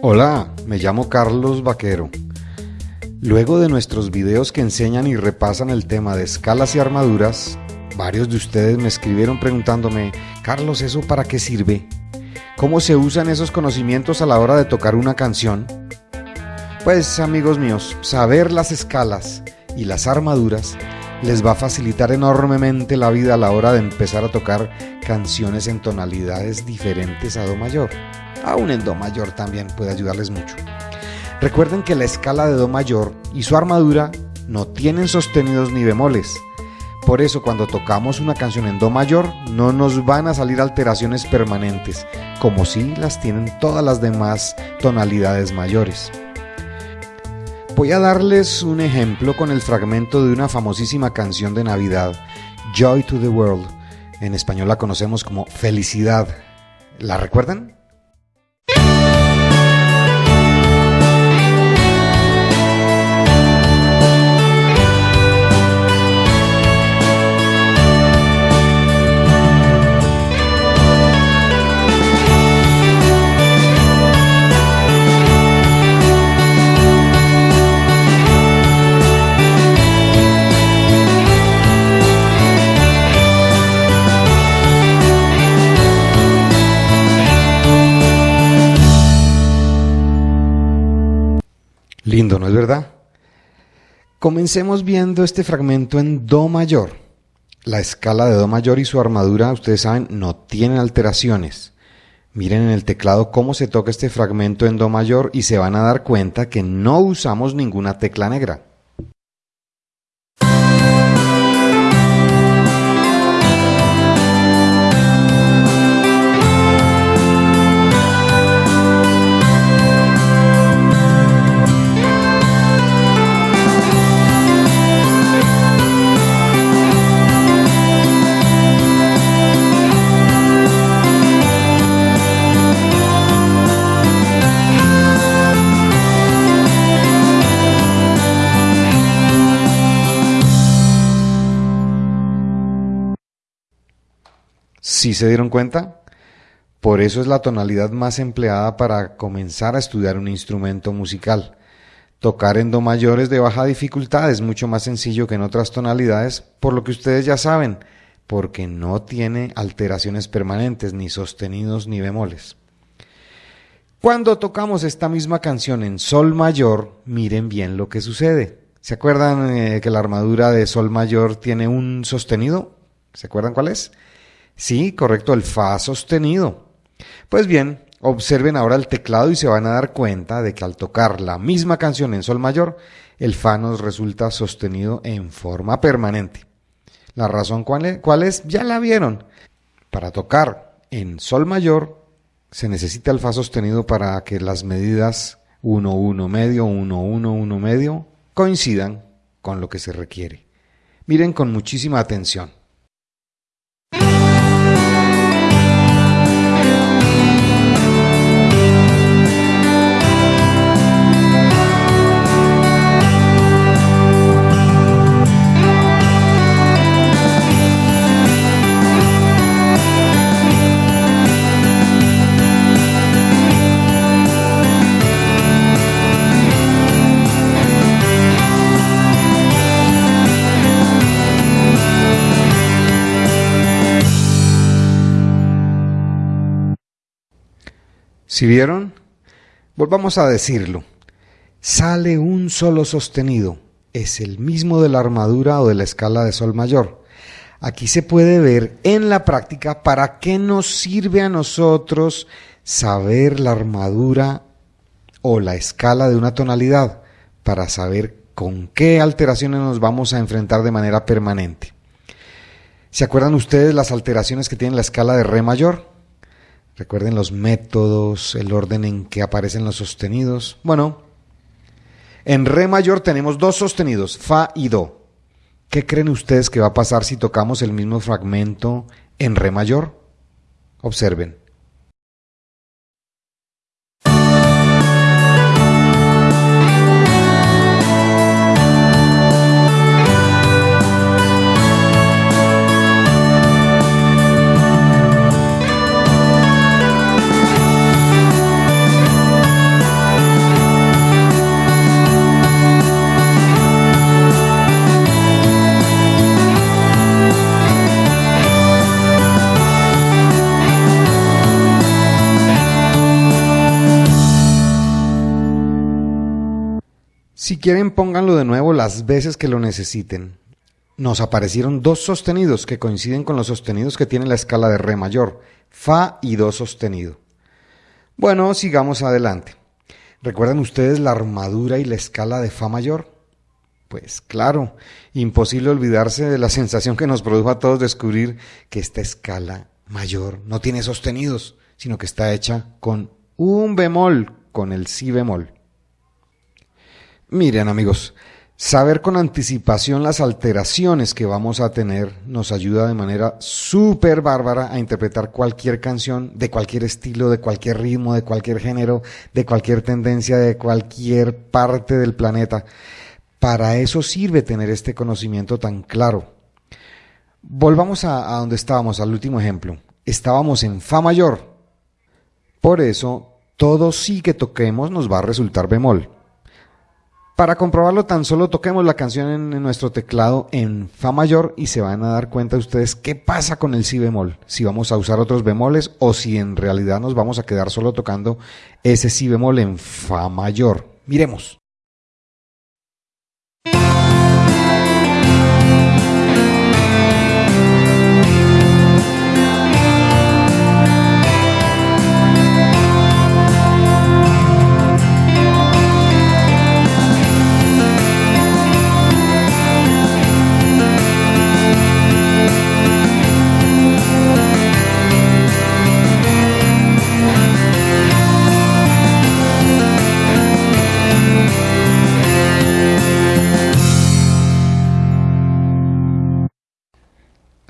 Hola, me llamo Carlos Vaquero. Luego de nuestros videos que enseñan y repasan el tema de escalas y armaduras, varios de ustedes me escribieron preguntándome, Carlos, ¿eso para qué sirve? ¿Cómo se usan esos conocimientos a la hora de tocar una canción? Pues amigos míos, saber las escalas y las armaduras les va a facilitar enormemente la vida a la hora de empezar a tocar canciones en tonalidades diferentes a Do mayor. Aún en Do mayor también puede ayudarles mucho. Recuerden que la escala de Do mayor y su armadura no tienen sostenidos ni bemoles. Por eso cuando tocamos una canción en Do mayor no nos van a salir alteraciones permanentes, como si las tienen todas las demás tonalidades mayores. Voy a darles un ejemplo con el fragmento de una famosísima canción de Navidad, Joy to the World. En español la conocemos como Felicidad. ¿La recuerdan? Lindo, ¿no es verdad? Comencemos viendo este fragmento en Do mayor. La escala de Do mayor y su armadura, ustedes saben, no tienen alteraciones. Miren en el teclado cómo se toca este fragmento en Do mayor y se van a dar cuenta que no usamos ninguna tecla negra. ¿Sí se dieron cuenta? Por eso es la tonalidad más empleada para comenzar a estudiar un instrumento musical. Tocar en Do mayor es de baja dificultad, es mucho más sencillo que en otras tonalidades, por lo que ustedes ya saben, porque no tiene alteraciones permanentes, ni sostenidos ni bemoles. Cuando tocamos esta misma canción en Sol mayor, miren bien lo que sucede. ¿Se acuerdan eh, que la armadura de Sol mayor tiene un sostenido? ¿Se acuerdan cuál es? Sí, correcto, el Fa sostenido. Pues bien, observen ahora el teclado y se van a dar cuenta de que al tocar la misma canción en Sol mayor, el Fa nos resulta sostenido en forma permanente. La razón cuál es, ya la vieron. Para tocar en Sol mayor se necesita el Fa sostenido para que las medidas 1, 1 medio, 1, 1, 1 medio coincidan con lo que se requiere. Miren con muchísima atención. ¿Si vieron? Volvamos a decirlo. Sale un solo sostenido. Es el mismo de la armadura o de la escala de sol mayor. Aquí se puede ver en la práctica para qué nos sirve a nosotros saber la armadura o la escala de una tonalidad, para saber con qué alteraciones nos vamos a enfrentar de manera permanente. ¿Se acuerdan ustedes las alteraciones que tiene la escala de re mayor? Recuerden los métodos, el orden en que aparecen los sostenidos. Bueno, en Re mayor tenemos dos sostenidos, Fa y Do. ¿Qué creen ustedes que va a pasar si tocamos el mismo fragmento en Re mayor? Observen. Si quieren, pónganlo de nuevo las veces que lo necesiten. Nos aparecieron dos sostenidos que coinciden con los sostenidos que tiene la escala de Re mayor, Fa y Do sostenido. Bueno, sigamos adelante. ¿Recuerdan ustedes la armadura y la escala de Fa mayor? Pues claro, imposible olvidarse de la sensación que nos produjo a todos descubrir que esta escala mayor no tiene sostenidos, sino que está hecha con un bemol, con el si bemol. Miren amigos, saber con anticipación las alteraciones que vamos a tener nos ayuda de manera súper bárbara a interpretar cualquier canción de cualquier estilo, de cualquier ritmo, de cualquier género, de cualquier tendencia, de cualquier parte del planeta. Para eso sirve tener este conocimiento tan claro. Volvamos a, a donde estábamos, al último ejemplo. Estábamos en Fa mayor. Por eso, todo sí que toquemos nos va a resultar bemol. Para comprobarlo, tan solo toquemos la canción en, nuestro teclado en Fa mayor y se van a dar cuenta ustedes qué pasa con el Si bemol. Si vamos a usar otros bemoles o si en realidad nos vamos a quedar solo tocando ese Si bemol en Fa mayor. Miremos.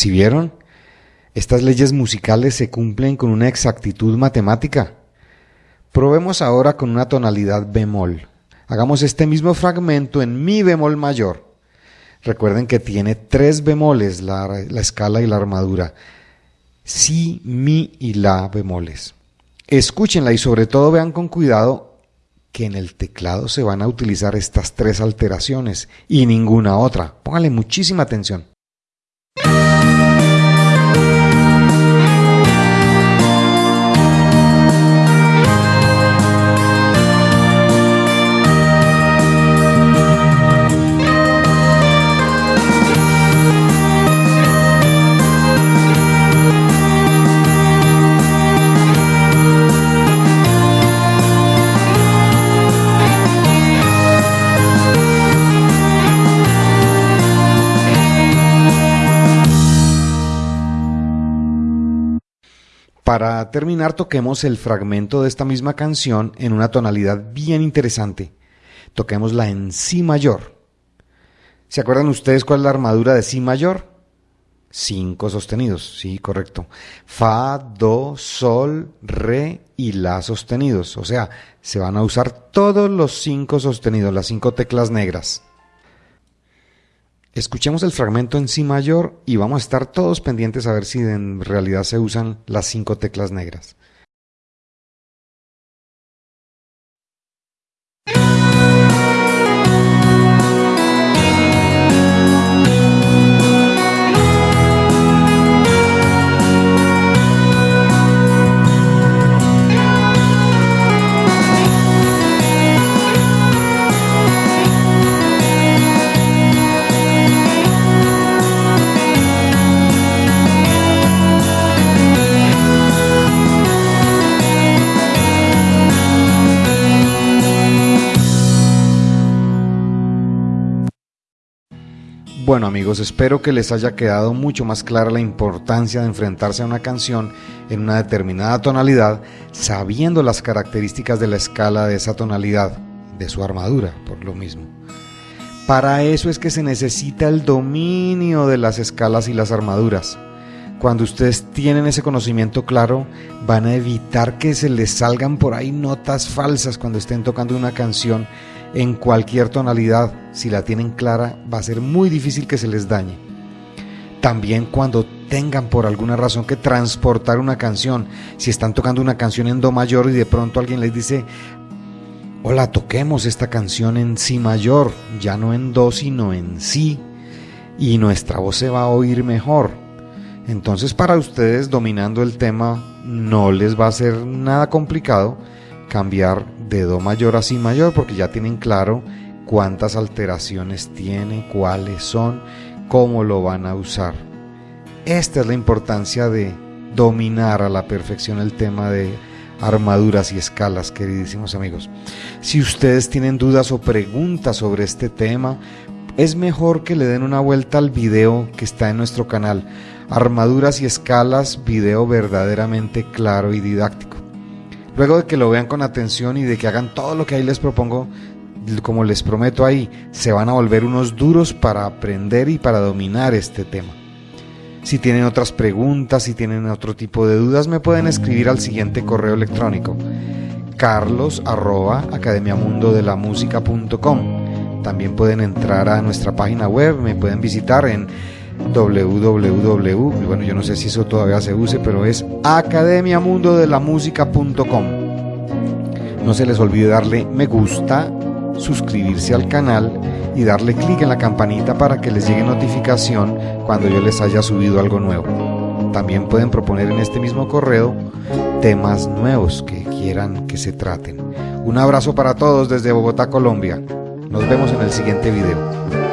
Si vieron, estas leyes musicales se cumplen con una exactitud matemática. Probemos ahora con una tonalidad bemol. Hagamos este mismo fragmento en mi bemol mayor. Recuerden que tiene tres bemoles la, la escala y la armadura. Si, mi y la bemoles. Escúchenla y sobre todo vean con cuidado que en el teclado se van a utilizar estas tres alteraciones y ninguna otra. Pónganle muchísima atención. Para terminar, toquemos el fragmento de esta misma canción en una tonalidad bien interesante. Toquémosla en Si mayor. ¿Se acuerdan ustedes cuál es la armadura de Si mayor? Cinco sostenidos, sí, correcto. Fa, Do, Sol, Re y La sostenidos. O sea, se van a usar todos los cinco sostenidos, las cinco teclas negras. Escuchemos el fragmento en Si mayor y vamos a estar todos pendientes a ver si en realidad se usan las cinco teclas negras. Bueno amigos, espero que les haya quedado mucho más clara la importancia de enfrentarse a una canción en una determinada tonalidad, sabiendo las características de la escala de esa tonalidad, de su armadura, por lo mismo. Para eso es que se necesita el dominio de las escalas y las armaduras. Cuando ustedes tienen ese conocimiento claro, van a evitar que se les salgan por ahí notas falsas cuando estén tocando una canción en cualquier tonalidad, si la tienen clara, va a ser muy difícil que se les dañe. También cuando tengan por alguna razón que transportar una canción, si están tocando una canción en Do mayor y de pronto alguien les dice, hola, toquemos esta canción en Si mayor, ya no en Do, sino en Si, y nuestra voz se va a oír mejor. Entonces para ustedes dominando el tema no les va a ser nada complicado cambiar de Do mayor a Si mayor porque ya tienen claro cuántas alteraciones tiene, cuáles son, cómo lo van a usar. Esta es la importancia de dominar a la perfección el tema de armaduras y escalas, queridísimos amigos. Si ustedes tienen dudas o preguntas sobre este tema, es mejor que le den una vuelta al video que está en nuestro canal. Armaduras y escalas, video verdaderamente claro y didáctico. Luego de que lo vean con atención y de que hagan todo lo que ahí les propongo, como les prometo ahí, se van a volver unos duros para aprender y para dominar este tema. Si tienen otras preguntas, si tienen otro tipo de dudas, me pueden escribir al siguiente correo electrónico carlos arroba También pueden entrar a nuestra página web, me pueden visitar en www, bueno yo no sé si eso todavía se use, pero es academiamundodelamusica.com. No se les olvide darle me gusta, suscribirse al canal y darle clic en la campanita para que les llegue notificación cuando yo les haya subido algo nuevo. También pueden proponer en este mismo correo temas nuevos que quieran que se traten. Un abrazo para todos desde Bogotá, Colombia. Nos vemos en el siguiente video.